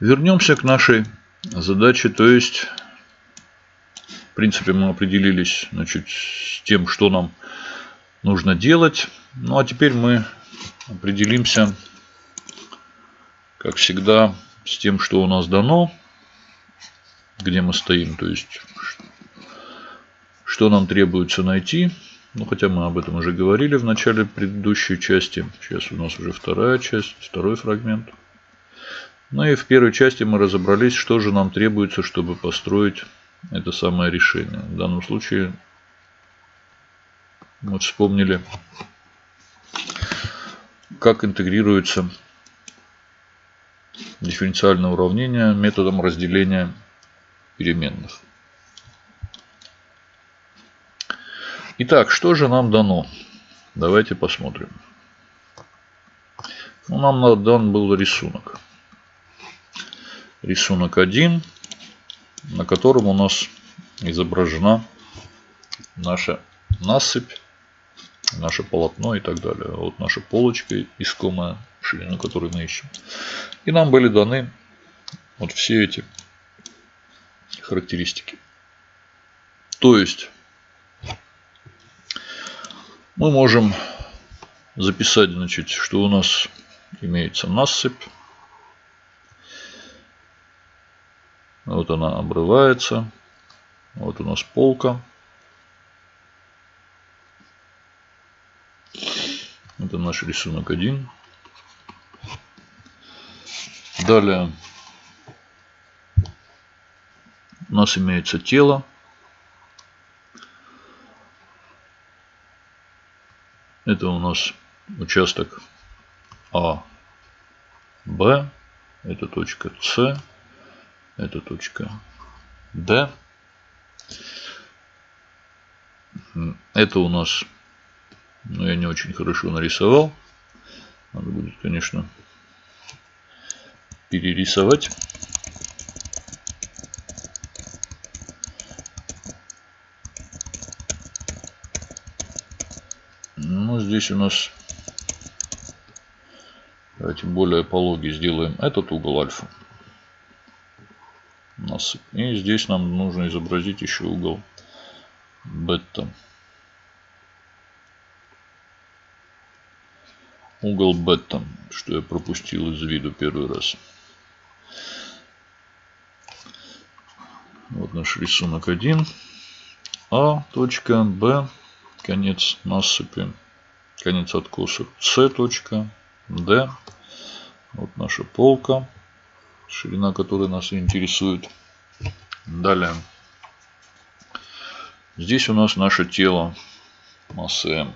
Вернемся к нашей задаче, то есть, в принципе, мы определились значит, с тем, что нам нужно делать. Ну а теперь мы определимся, как всегда, с тем, что у нас дано, где мы стоим, то есть, что нам требуется найти. Ну, хотя мы об этом уже говорили в начале предыдущей части. Сейчас у нас уже вторая часть, второй фрагмент. Ну и в первой части мы разобрались, что же нам требуется, чтобы построить это самое решение. В данном случае мы вспомнили, как интегрируется дифференциальное уравнение методом разделения переменных. Итак, что же нам дано? Давайте посмотрим. Ну, нам дан был рисунок. Рисунок 1, на котором у нас изображена наша насыпь, наше полотно и так далее. Вот наша полочка искомая, ширину которой мы ищем. И нам были даны вот все эти характеристики. То есть мы можем записать, значит, что у нас имеется насыпь. Вот она обрывается. Вот у нас полка. Это наш рисунок 1. Далее у нас имеется тело. Это у нас участок А, Б. Это точка С. Это точка D. Это у нас, ну я не очень хорошо нарисовал. Надо будет, конечно, перерисовать. здесь у нас, давайте более пологий сделаем этот угол альфа. И здесь нам нужно изобразить еще угол бета. Угол бета, что я пропустил из виду первый раз. Вот наш рисунок 1. А, точка, Б, конец насыпи конец откоса С точка, Д. Вот наша полка, ширина которой нас интересует. Далее. Здесь у нас наше тело массы М.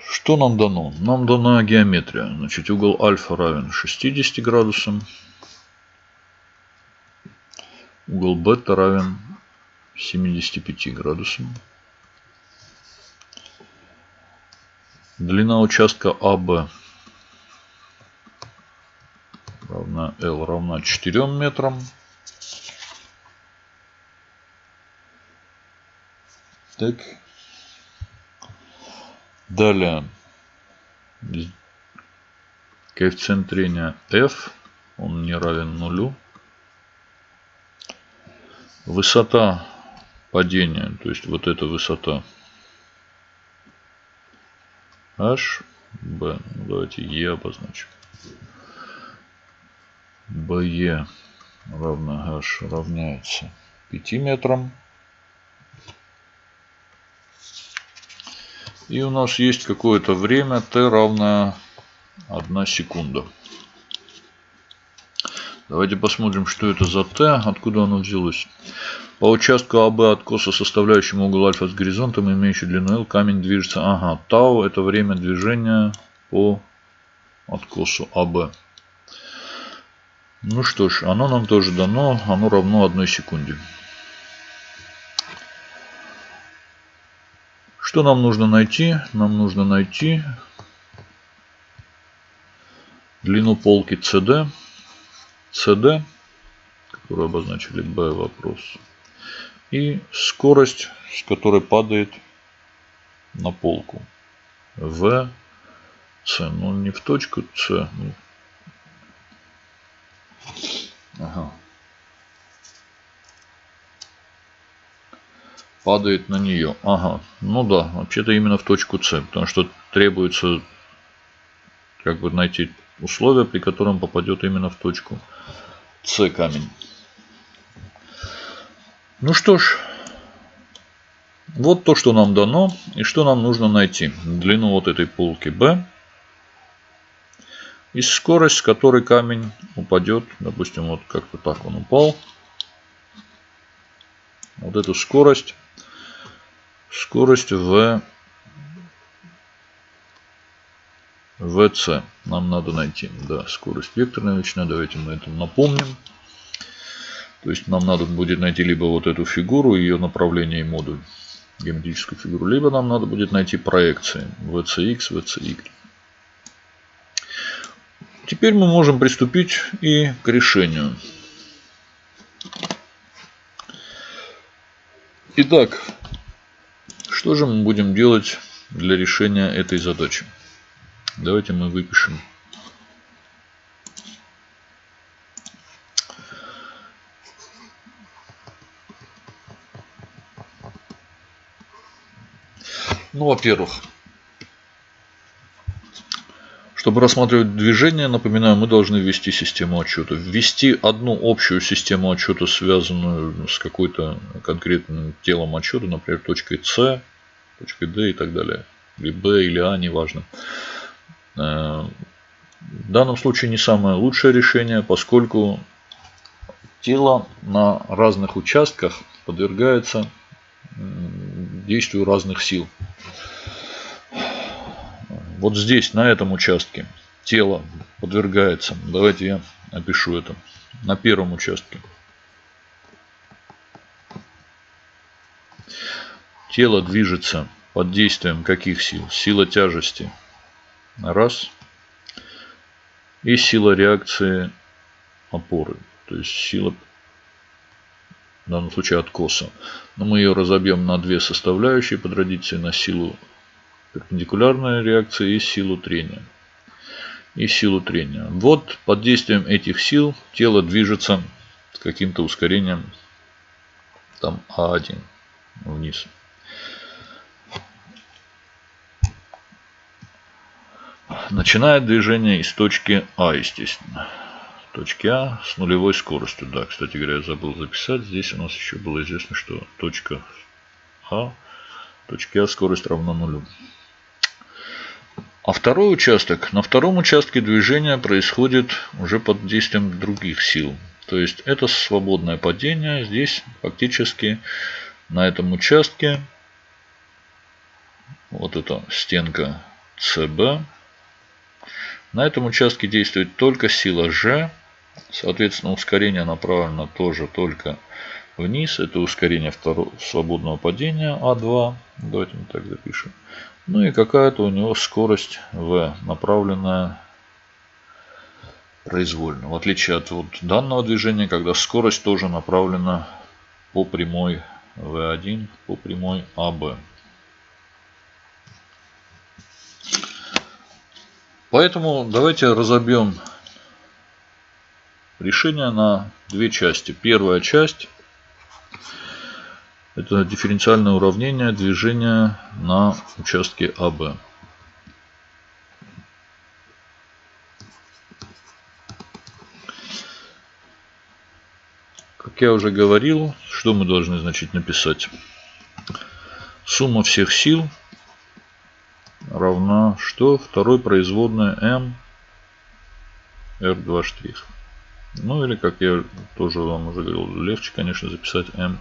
Что нам дано? Нам дана геометрия. Значит, угол альфа равен 60 градусам. Угол бета равен 75 градусам. Длина участка АБ равна L равна 4 метрам. Так. Далее. Коэффициент трения F. Он не равен нулю. Высота падения, то есть вот эта высота h, b, ну, давайте e обозначим. BE равно h равняется 5 метрам. И у нас есть какое-то время t равное 1 секунда. Давайте посмотрим, что это за t, откуда оно взялось. По участку АБ откоса, составляющему угол альфа с горизонтом, имеющий длину L, камень движется. Ага, тау это время движения по откосу АБ. Ну что ж, оно нам тоже дано, оно равно одной секунде. Что нам нужно найти? Нам нужно найти длину полки CD, CD, которую обозначили B вопрос и скорость, с которой падает на полку. В, С. Ну, не в точку С. Ну, Ага. Падает на нее. Ага. Ну да, вообще-то именно в точку С. Потому что требуется как бы найти условия, при котором попадет именно в точку С камень. Ну что ж, вот то, что нам дано и что нам нужно найти. Длину вот этой полки B и скорость, с которой камень упадет. Допустим, вот как-то так он упал. Вот эту скорость. Скорость в VC нам надо найти. Да, скорость векторная величина. Давайте мы это напомним. То есть нам надо будет найти либо вот эту фигуру, ее направление и модуль, геометрическую фигуру, либо нам надо будет найти проекции VCX, VCY. Теперь мы можем приступить и к решению. Итак, что же мы будем делать для решения этой задачи? Давайте мы выпишем Ну, во-первых, чтобы рассматривать движение, напоминаю, мы должны ввести систему отчета. Ввести одну общую систему отчета, связанную с какой-то конкретным телом отчета, например, точкой С, точкой D и так далее. Или B, или А, неважно. Э, в данном случае не самое лучшее решение, поскольку тело на разных участках подвергается действию разных сил. Вот здесь, на этом участке, тело подвергается. Давайте я напишу это. На первом участке. Тело движется под действием каких сил? Сила тяжести. Раз. И сила реакции опоры. То есть сила в данном случае откоса. Но мы ее разобьем на две составляющие по традиции, на силу перпендикулярной реакции и силу трения. И силу трения. Вот под действием этих сил тело движется с каким-то ускорением там А1 вниз. Начинает движение из точки А, естественно точки А с нулевой скоростью. Да, кстати говоря, я забыл записать. Здесь у нас еще было известно, что точка А, точки А скорость равна нулю. А второй участок, на втором участке движения происходит уже под действием других сил. То есть это свободное падение. Здесь фактически на этом участке вот эта стенка СБ. На этом участке действует только сила G Соответственно, ускорение направлено тоже только вниз. Это ускорение второго свободного падения А2. Давайте мы так запишем. Ну и какая-то у него скорость V, направленная произвольно. В отличие от вот данного движения, когда скорость тоже направлена по прямой V1, по прямой АБ. Поэтому давайте разобьем решение на две части. Первая часть это дифференциальное уравнение движения на участке АБ. Как я уже говорил, что мы должны значит написать? Сумма всех сил равна что? Второй производная m r2 штрих. Ну или, как я тоже вам уже говорил, легче, конечно, записать mv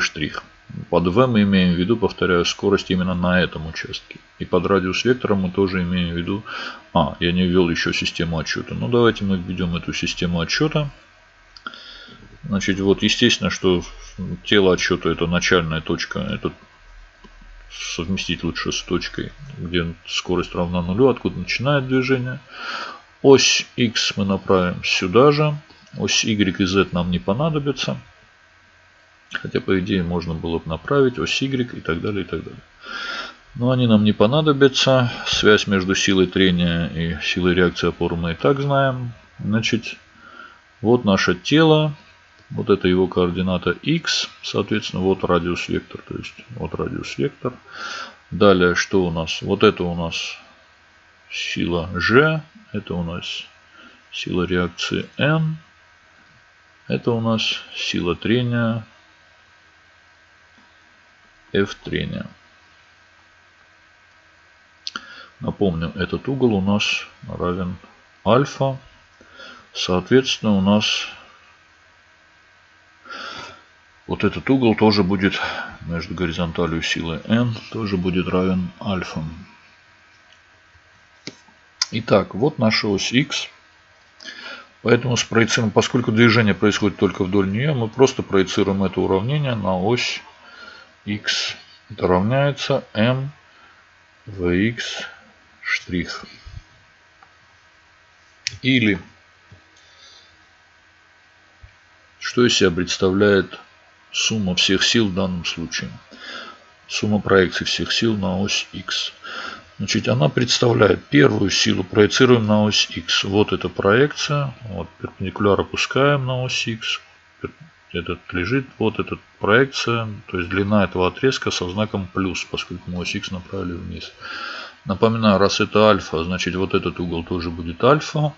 штрих. Под v мы имеем в виду, повторяю, скорость именно на этом участке. И под радиус вектора мы тоже имеем в виду... А, я не ввел еще систему отчета. Ну давайте мы введем эту систему отчета. Значит, вот естественно, что тело отчета это начальная точка. Это совместить лучше с точкой, где скорость равна нулю, откуда начинает движение. Ось X мы направим сюда же. Ось Y и Z нам не понадобится. Хотя, по идее, можно было бы направить ось Y и так далее, и так далее. Но они нам не понадобятся. Связь между силой трения и силой реакции опоры мы и так знаем. Значит, Вот наше тело. Вот это его координата x. Соответственно, вот радиус вектор. То есть вот радиус вектор. Далее, что у нас? Вот это у нас сила G. Это у нас сила реакции N. Это у нас сила трения F трения. Напомню, этот угол у нас равен альфа. Соответственно, у нас вот этот угол тоже будет между горизонталью силы n тоже будет равен альфа. Итак, вот наша ось x. Поэтому спроецируем, поскольку движение происходит только вдоль нее, мы просто проецируем это уравнение на ось x. Это равняется m vx штрих. Или что из себя представляет сумма всех сил в данном случае? Сумма проекций всех сил на ось x. Значит, она представляет первую силу, проецируем на ось x. Вот эта проекция. Вот, перпендикуляр опускаем на ось x. Этот лежит, вот эта проекция, то есть длина этого отрезка со знаком плюс, поскольку мы ось x направили вниз. Напоминаю, раз это альфа, значит вот этот угол тоже будет альфа.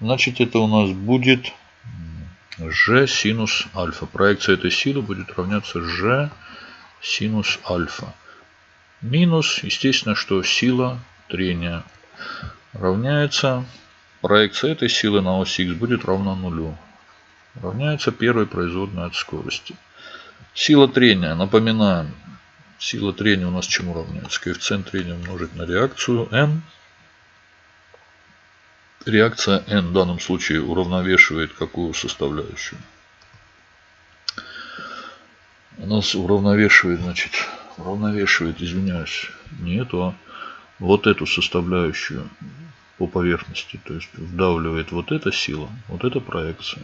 Значит это у нас будет g синус альфа. Проекция этой силы будет равняться g синус альфа. Минус, естественно, что сила трения равняется, проекция этой силы на ось x будет равна нулю. Равняется первой производной от скорости. Сила трения, напоминаем, сила трения у нас чему равняется? Коэффициент трения умножить на реакцию n. Реакция n в данном случае уравновешивает какую составляющую? У нас уравновешивает, значит, уравновешивает, извиняюсь, не эту, а вот эту составляющую по поверхности. То есть вдавливает вот эта сила, вот эта проекция.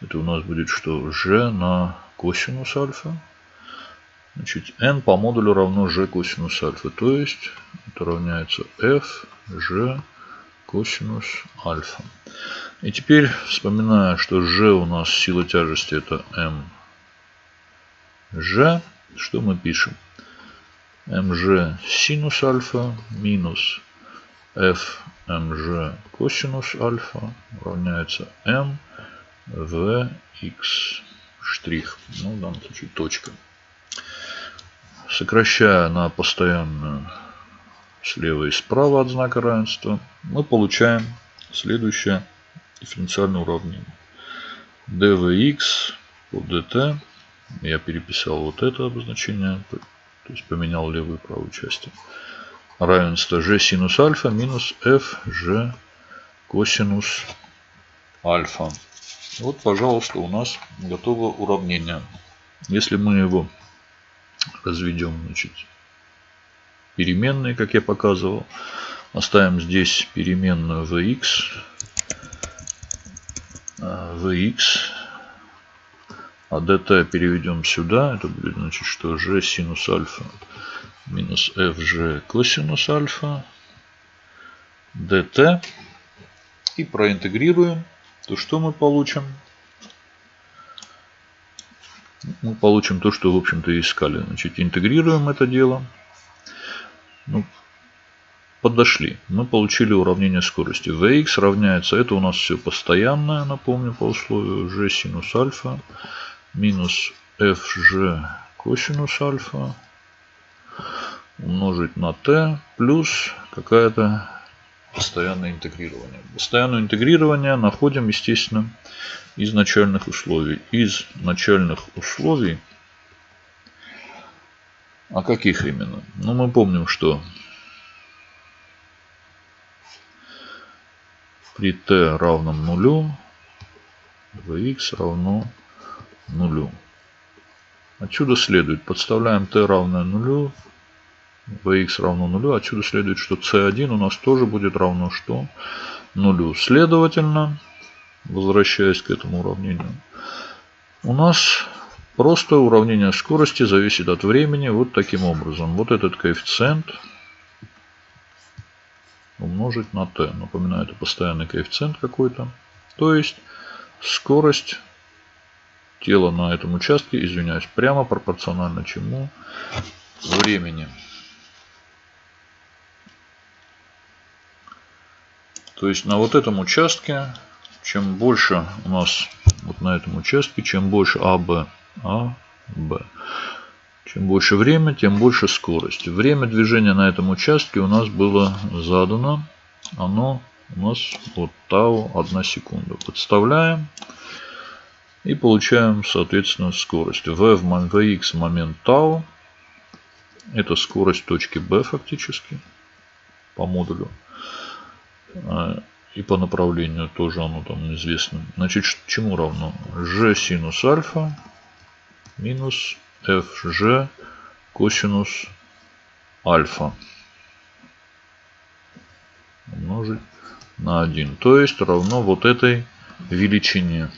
Это у нас будет что? G на косинус альфа. Значит, n по модулю равно g косинус альфа. То есть это равняется f g косинус альфа. И теперь, вспоминая, что g у нас сила тяжести это m g, что мы пишем? mg синус альфа минус f mg косинус альфа равняется m в x штрих. Ну, в данном случае точка. Сокращая на постоянную слева и справа от знака равенства, мы получаем следующее дифференциальное уравнение. dvx по dt. Я переписал вот это обозначение то есть поменял левую и правую части. Равенство g синус альфа минус f g косинус альфа. Вот, пожалуйста, у нас готово уравнение. Если мы его разведем, значит, переменные, как я показывал, оставим здесь переменную vx, vx а dt переведем сюда. Это будет значит, что g синус альфа минус fg косинус альфа dt. И проинтегрируем. То что мы получим? Мы получим то, что, в общем-то, искали. Значит, интегрируем это дело. Ну, подошли. Мы получили уравнение скорости. Vx равняется, это у нас все постоянное, напомню, по условию g синус альфа минус fg косинус альфа умножить на t плюс какая-то постоянное интегрирование. Постоянное интегрирование находим, естественно, из начальных условий. Из начальных условий, а каких именно? Ну, мы помним, что при t равном нулю vx равно нулю. Отсюда следует, подставляем t равное нулю, vx равно нулю. Отсюда следует, что c1 у нас тоже будет равно что? Нулю. Следовательно, возвращаясь к этому уравнению, у нас просто уравнение скорости зависит от времени вот таким образом. Вот этот коэффициент умножить на t. Напоминаю, это постоянный коэффициент какой-то. То есть скорость тела на этом участке, извиняюсь, прямо пропорционально чему? Времени. То есть на вот этом участке, чем больше у нас вот на этом участке, чем больше АБ, АБ, чем больше время, тем больше скорость. Время движения на этом участке у нас было задано. Оно у нас вот тау 1 секунда. Подставляем. И получаем, соответственно, скорость. V в Vx момент тау. Это скорость точки B фактически по модулю. А, и по направлению тоже оно там известно. Значит, чему равно? G синус альфа минус fg косинус альфа умножить на 1. То есть равно вот этой величине.